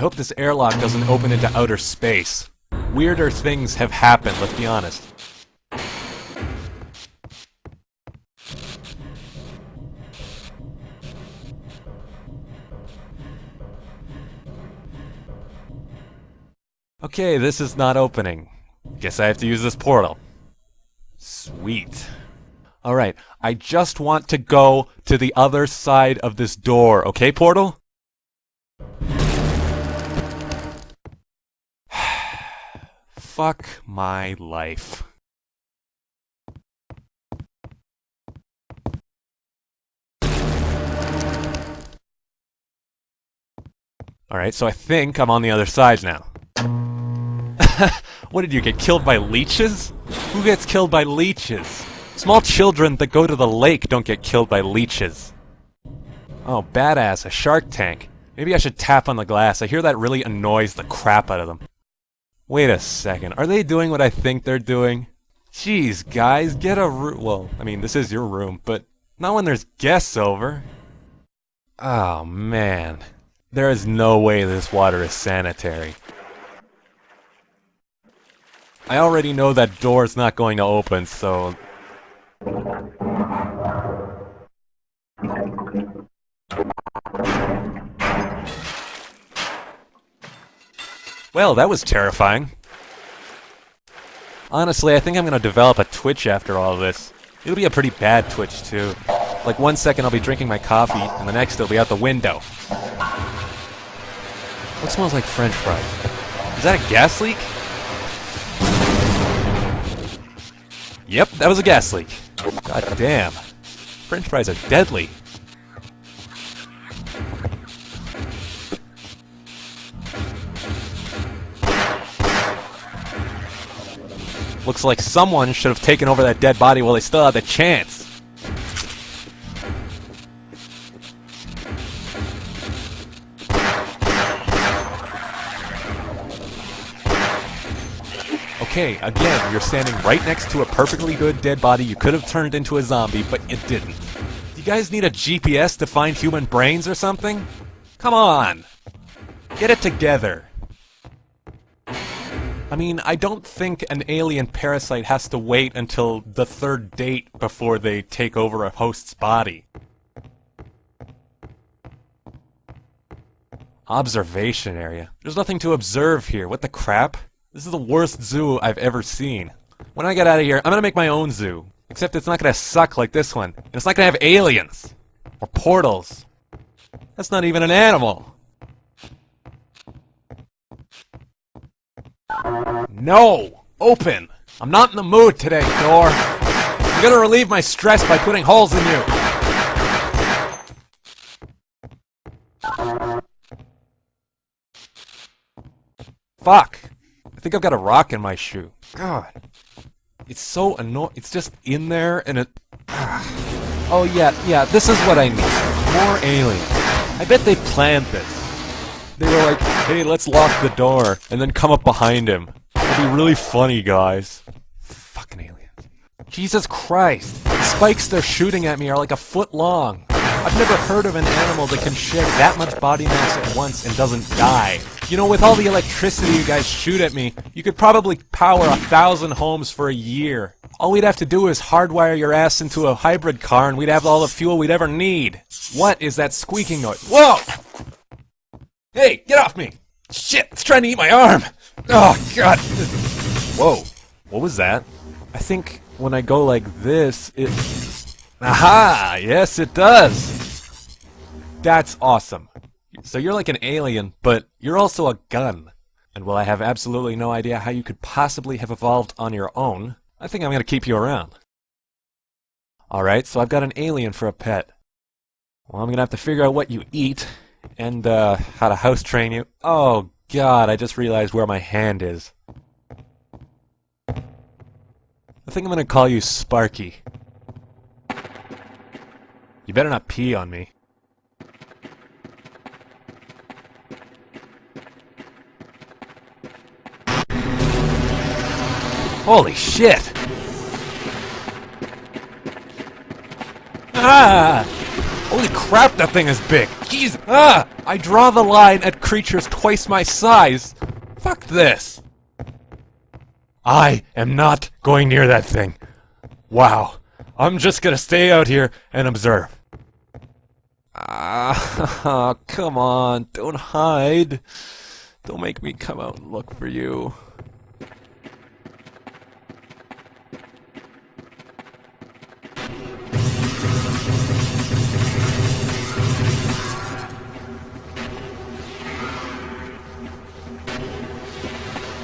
I hope this airlock doesn't open into outer space. Weirder things have happened, let's be honest. Okay, this is not opening. Guess I have to use this portal. Sweet. Alright, I just want to go to the other side of this door, okay, portal? Fuck my life. Alright, so I think I'm on the other side now. what did you get killed by leeches? Who gets killed by leeches? Small children that go to the lake don't get killed by leeches. Oh, badass, a shark tank. Maybe I should tap on the glass. I hear that really annoys the crap out of them. Wait a second, are they doing what I think they're doing? Jeez, guys, get a room. Well, I mean, this is your room, but not when there's guests over. Oh, man. There is no way this water is sanitary. I already know that door's not going to open, so... Well, that was terrifying. Honestly, I think I'm going to develop a Twitch after all this. It'll be a pretty bad Twitch, too. Like, one second I'll be drinking my coffee, and the next it'll be out the window. What smells like french fries? Is that a gas leak? Yep, that was a gas leak. God damn. French fries are deadly. Looks like someone should have taken over that dead body while they still had the chance. Okay, again, you're standing right next to a perfectly good dead body you could have turned into a zombie, but you didn't. Do you guys need a GPS to find human brains or something? Come on! Get it together! I mean, I don't think an alien parasite has to wait until the third date before they take over a host's body. Observation area. There's nothing to observe here. What the crap? This is the worst zoo I've ever seen. When I get out of here, I'm gonna make my own zoo. Except it's not gonna suck like this one. And it's not gonna have aliens. Or portals. That's not even an animal. No! Open! I'm not in the mood today, door. I'm gonna relieve my stress by putting holes in you. Fuck. I think I've got a rock in my shoe. God. It's so annoying. It's just in there and it... Oh yeah, yeah, this is what I need. More aliens. I bet they planned this. They were like, hey, let's lock the door, and then come up behind him. It'll be really funny, guys. Fucking aliens. Jesus Christ. The spikes they're shooting at me are like a foot long. I've never heard of an animal that can shed that much body mass at once and doesn't die. You know, with all the electricity you guys shoot at me, you could probably power a thousand homes for a year. All we'd have to do is hardwire your ass into a hybrid car and we'd have all the fuel we'd ever need. What is that squeaking noise? Whoa! Hey, get off me! Shit, it's trying to eat my arm! Oh, God! Whoa, what was that? I think when I go like this, it... Aha! Yes, it does! That's awesome. So you're like an alien, but you're also a gun. And while I have absolutely no idea how you could possibly have evolved on your own, I think I'm going to keep you around. Alright, so I've got an alien for a pet. Well, I'm going to have to figure out what you eat, and uh, how to house train you. Oh god, I just realized where my hand is. I think I'm to call you Sparky. You better not pee on me. Holy shit! Ah! Holy crap, that thing is big! Jeez! Ah! I draw the line at creatures twice my size. Fuck this. I am not going near that thing. Wow. I'm just gonna stay out here and observe. Ah, come on, don't hide. Don't make me come out and look for you.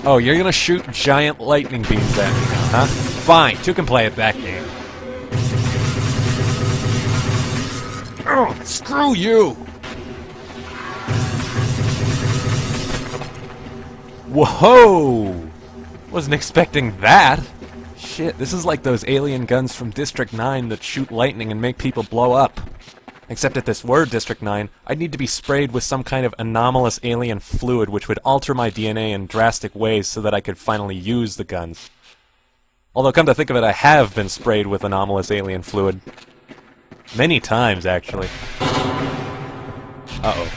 Oh, you're gonna shoot giant lightning beams at me huh? Fine, two can play at that game. Oh, screw you! Whoa! Wasn't expecting that. Shit, this is like those alien guns from District 9 that shoot lightning and make people blow up. Except if this were District 9, I'd need to be sprayed with some kind of anomalous alien fluid which would alter my DNA in drastic ways so that I could finally use the guns. Although, come to think of it, I have been sprayed with anomalous alien fluid. Many times, actually. Uh-oh.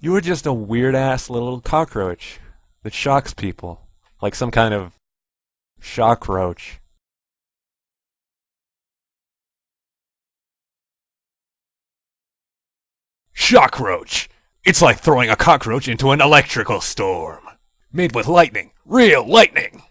You were just a weird-ass little cockroach that shocks people. Like some kind of shock Shockroach! It's like throwing a cockroach into an electrical storm. Made with lightning. Real lightning!